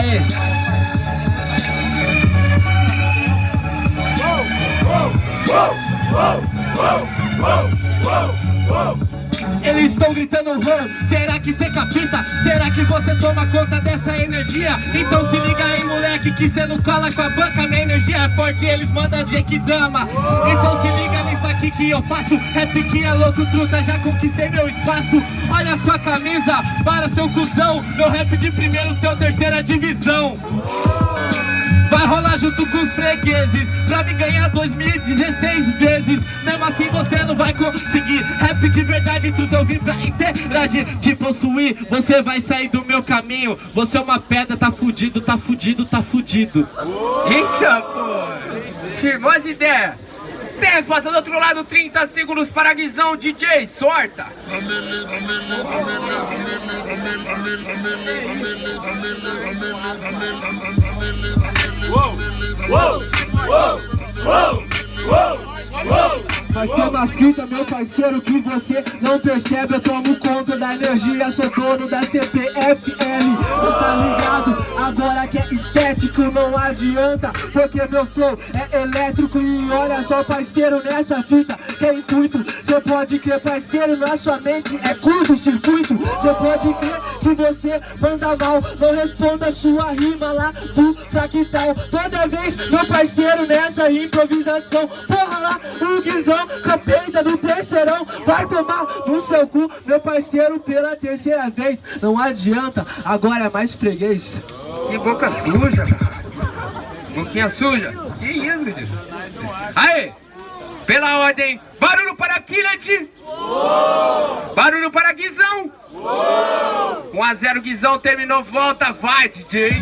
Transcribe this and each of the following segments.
Aê! Eles estão gritando rou, será que cê capita? Será que você toma conta dessa energia? Então se liga aí moleque que cê não cola com a banca Minha energia é forte eles mandam dizer que dama Então se liga nisso aqui que eu faço Rap que é louco truta, já conquistei meu espaço Olha sua camisa, para seu cuzão Meu rap de primeiro, seu terceira divisão Vai rolar junto com os fregueses Pra me ganhar 2016 vezes. Mesmo assim você não vai conseguir. Rap de verdade, tudo eu vim pra interagir Te possuir, você vai sair do meu caminho. Você é uma pedra, tá fudido, tá fudido, tá fudido. Eita, pô! Firmou as ideias! Tem a resposta do outro lado, 30 segundos para Guizão, DJ, sorta! Mas tem uma fita, meu parceiro, que você não percebe Eu tomo conta da energia, sou dono da CPFL estético não adianta Porque meu flow é elétrico E olha só, parceiro, nessa fita que é intuito. Cê pode crer, parceiro, na sua mente é curto-circuito Cê pode crer que você manda mal Não responda sua rima lá do fractal. Toda vez, meu parceiro, nessa improvisação Porra lá, o guizão com a peita do terceirão Vai tomar no seu cu, meu parceiro, pela terceira vez. Não adianta, agora é mais freguês Que boca suja. Boquinha suja. Que isso, Guizão? Aí, pela ordem, barulho para Killet. Barulho para Guizão. 1 a 0 Guizão, terminou, volta, vai, DJ.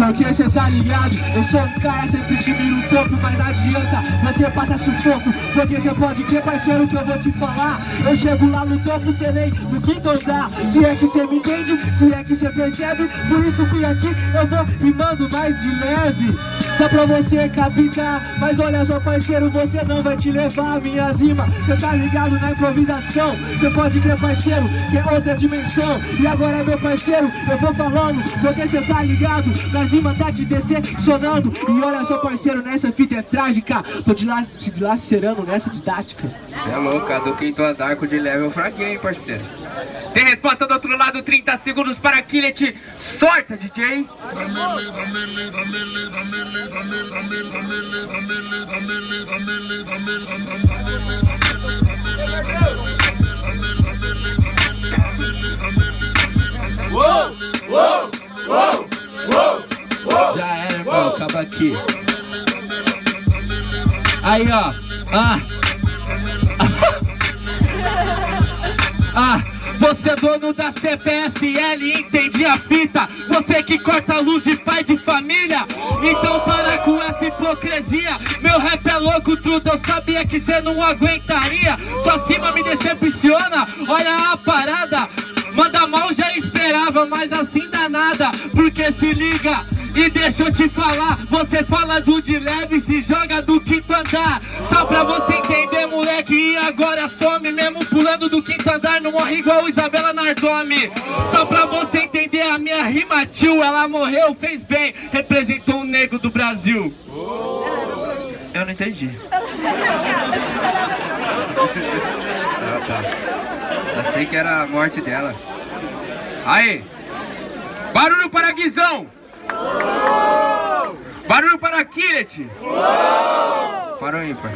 Porque cê tá ligado, eu sou um cara sempre que mira o topo Mas não adianta, você passa sufoco. Porque cê pode ter parceiro que eu vou te falar. Eu chego lá no topo, cê nem no quinto andar. Se é que cê me entende, se é que cê percebe Por isso que aqui eu vou rimando mais de leve Só pra você capitar Mas olha só parceiro, você não vai te levar Minhas rimas, cê tá ligado na improvisação. Cê pode crer parceiro, que é outra dimensão. E agora meu parceiro, eu vou falando Porque cê tá ligado, nas rimas tá te decepcionando. E olha só parceiro, nessa fita é trágica. Tô de lá, te dilacerando nessa didática. Você é louco, a do quinto andar com de level fraguinho, hein, parceiro. Tem resposta do outro lado, 30 segundos para Killet. Sorta, DJ. Já era, irmão, acaba aqui. Aí, ó. Ah. Ah, você é dono da CPFL, entendi a fita. Você que corta a luz de pai de família. Então essa hipocrisia. Meu rap é louco, truta, eu sabia que cê não aguentaria. Sua cima me decepciona, olha a parada. Manda mal já esperava, mas assim dá nada. Porque se liga e deixa eu te falar. Você fala do de leve e se joga do quinto andar. Só pra você entender moleque E agora some mesmo pulando do quinto andar. Não morre igual Isabela Nardome Só pra você entender a minha rima tio Ela morreu, fez bem. Representou um negro do Brasil Eu não entendi Ah, tá. Achei que era a morte dela. Aí. Barulho para Guizão. Barulho para Killet. Parou ímpar.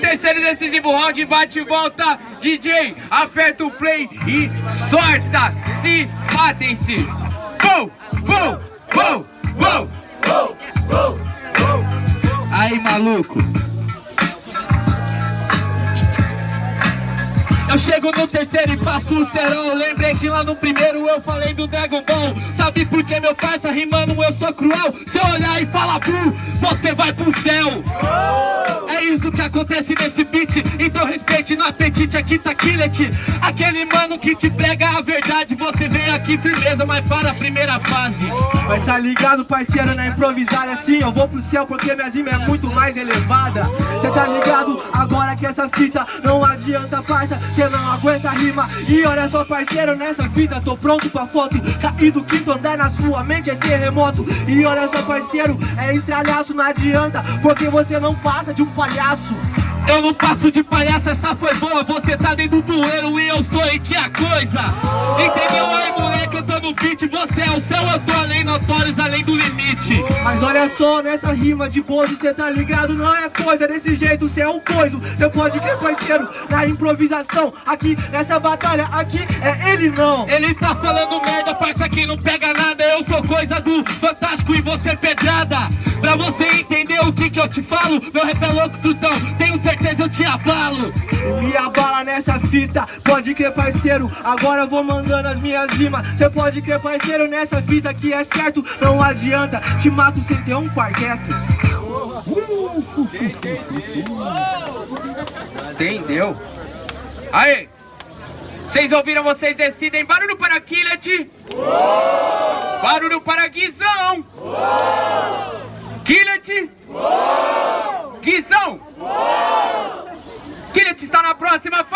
Terceiro e decisivo round, bate e volta. DJ, aperta o play e sorta. Se matem-se. Gol, gol, gol, gol. Aí maluco. Eu chego no terceiro e passo o serão. Lembrei que lá no primeiro eu falei do Dragon Ball. Sabe por que meu parça rimando eu sou cruel? Se eu olhar e falar bu, você vai pro céu É isso que acontece nesse beat. Então respeita sente no apetite, aqui tá Killet. Aquele mano que te prega a verdade Você vem aqui firmeza, mas para a primeira fase. Mas tá ligado, parceiro, na improvisada assim Eu vou pro céu porque minha rima é muito mais elevada. Cê tá ligado? Agora que essa fita não adianta, parça Cê não aguenta rima. E olha só, parceiro, nessa fita tô pronto pra foto. Cair do quinto andar na sua mente é terremoto. E olha só, parceiro, é estralhaço, não adianta Porque você não passa de um palhaço. Eu não passo de palhaço, essa foi boa. Você tá dentro do bueiro e eu sou e tinha coisa. Entendeu? Aí, moleque? Eu tô no beat Você é o céu, eu tô além notórios, além do limite. Mas olha só, nessa rima de bozo, cê tá ligado? Não é coisa desse jeito, cê é um coiso. Cê pode crer, parceiro, na improvisação. Aqui, nessa batalha, aqui é ele não. Ele tá falando merda, parça que não pega nada. Eu sou coisa do Fantástico e você pedrada. Pra você o que que eu te falo Meu rap é louco, tutão, tenho certeza eu te abalo Me abala nessa fita, pode crer, parceiro Agora eu vou mandando as minhas rimas Cê pode crer, parceiro, nessa fita que é certo Não adianta, te mato sem ter um quarteto Entendeu? Aí! Vocês ouviram, vocês decidem. Barulho para Killet. Barulho para Guizão. Killet. Guizão. Killet está na próxima